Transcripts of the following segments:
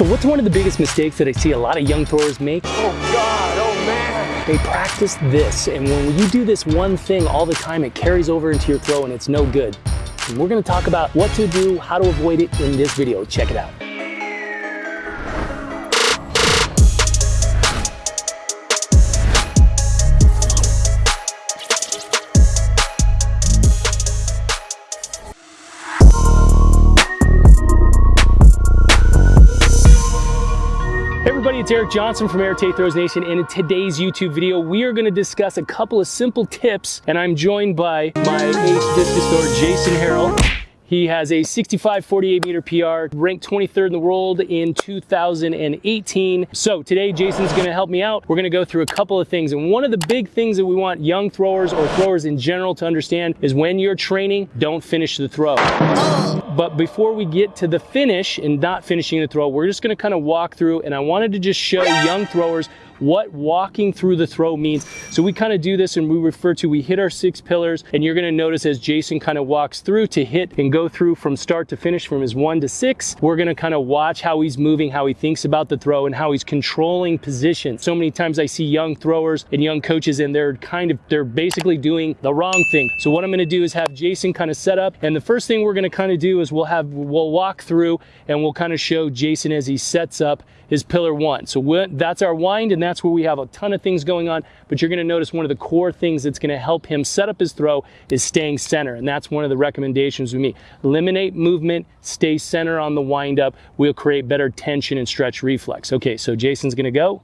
So what's one of the biggest mistakes that I see a lot of young throwers make? Oh God, oh man. They practice this, and when you do this one thing all the time, it carries over into your throw and it's no good. And we're gonna talk about what to do, how to avoid it in this video. Check it out. Everybody, it's Eric Johnson from Art of Throws Nation, and in today's YouTube video, we are gonna discuss a couple of simple tips, and I'm joined by my ace discus thrower, Jason Harrell. He has a 65 48 meter PR, ranked 23rd in the world in 2018. So today Jason's gonna help me out. We're gonna go through a couple of things. And one of the big things that we want young throwers or throwers in general to understand is when you're training, don't finish the throw. Oh. But before we get to the finish and not finishing the throw, we're just gonna kind of walk through and I wanted to just show young throwers what walking through the throw means. So we kind of do this and we refer to, we hit our six pillars and you're gonna notice as Jason kind of walks through to hit and go through from start to finish from his one to six, we're gonna kind of watch how he's moving, how he thinks about the throw and how he's controlling position. So many times I see young throwers and young coaches and they're kind of, they're basically doing the wrong thing. So what I'm gonna do is have Jason kind of set up and the first thing we're gonna kind of do is we'll have, we'll walk through and we'll kind of show Jason as he sets up his pillar one. So that's our wind and that's where we have a ton of things going on, but you're gonna notice one of the core things that's gonna help him set up his throw is staying center. And that's one of the recommendations with me. Eliminate movement, stay center on the windup. We'll create better tension and stretch reflex. Okay, so Jason's gonna go.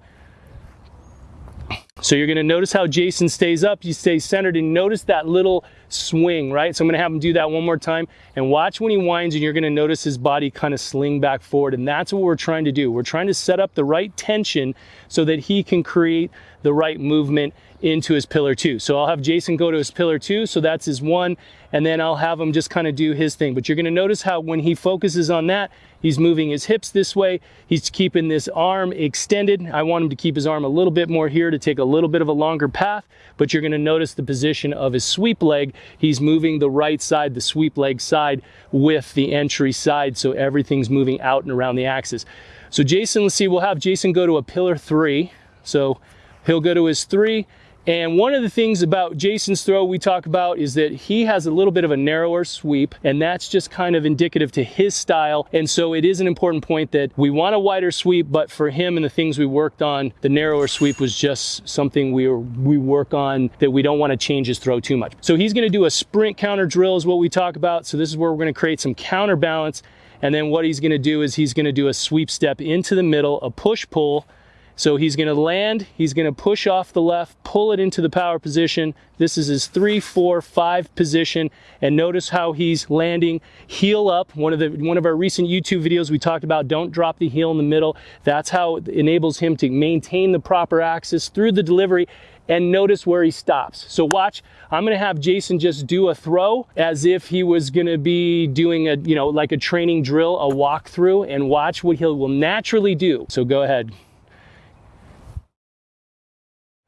So you're gonna notice how Jason stays up, he stays centered, and notice that little swing, right? So I'm gonna have him do that one more time, and watch when he winds, and you're gonna notice his body kind of sling back forward, and that's what we're trying to do. We're trying to set up the right tension so that he can create the right movement into his pillar two. So I'll have Jason go to his pillar two, so that's his one, and then I'll have him just kind of do his thing. But you're gonna notice how when he focuses on that, he's moving his hips this way, he's keeping this arm extended. I want him to keep his arm a little bit more here to take a little bit of a longer path, but you're gonna notice the position of his sweep leg. He's moving the right side, the sweep leg side with the entry side, so everything's moving out and around the axis. So Jason, let's see, we'll have Jason go to a pillar three. So he'll go to his three, and one of the things about Jason's throw we talk about is that he has a little bit of a narrower sweep, and that's just kind of indicative to his style. And so it is an important point that we want a wider sweep, but for him and the things we worked on, the narrower sweep was just something we we work on that we don't want to change his throw too much. So he's going to do a sprint counter drill is what we talk about. So this is where we're going to create some counterbalance. And then what he's going to do is he's going to do a sweep step into the middle, a push pull, so he's gonna land, he's gonna push off the left, pull it into the power position. This is his three, four, five position. And notice how he's landing heel up. One of the one of our recent YouTube videos we talked about don't drop the heel in the middle. That's how it enables him to maintain the proper axis through the delivery and notice where he stops. So watch, I'm gonna have Jason just do a throw as if he was gonna be doing a, you know, like a training drill, a walkthrough, and watch what he will naturally do. So go ahead.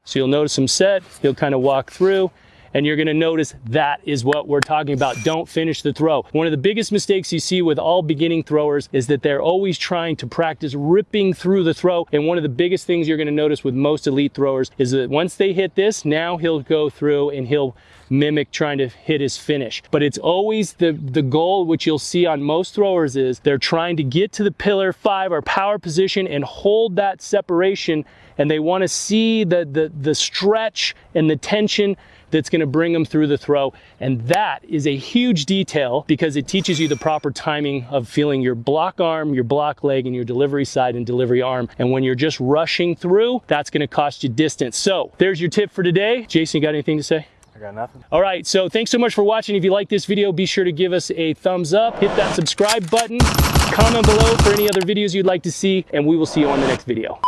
So you'll notice him set, he'll kind of walk through, and you're gonna notice that is what we're talking about. Don't finish the throw. One of the biggest mistakes you see with all beginning throwers is that they're always trying to practice ripping through the throw. And one of the biggest things you're gonna notice with most elite throwers is that once they hit this, now he'll go through and he'll mimic trying to hit his finish. But it's always the, the goal, which you'll see on most throwers is they're trying to get to the pillar five or power position and hold that separation and they want to see the, the, the stretch and the tension that's going to bring them through the throw. And that is a huge detail because it teaches you the proper timing of feeling your block arm, your block leg, and your delivery side and delivery arm. And when you're just rushing through, that's going to cost you distance. So there's your tip for today. Jason, you got anything to say? I got nothing. All right, so thanks so much for watching. If you like this video, be sure to give us a thumbs up, hit that subscribe button, comment below for any other videos you'd like to see, and we will see you on the next video.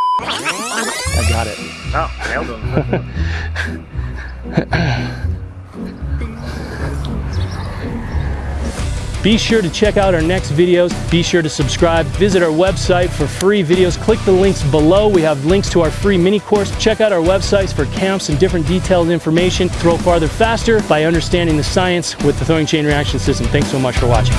I got it. Oh, nailed him. Be sure to check out our next videos. Be sure to subscribe. Visit our website for free videos. Click the links below. We have links to our free mini course. Check out our websites for camps and different detailed information. Throw farther faster by understanding the science with the throwing chain reaction system. Thanks so much for watching.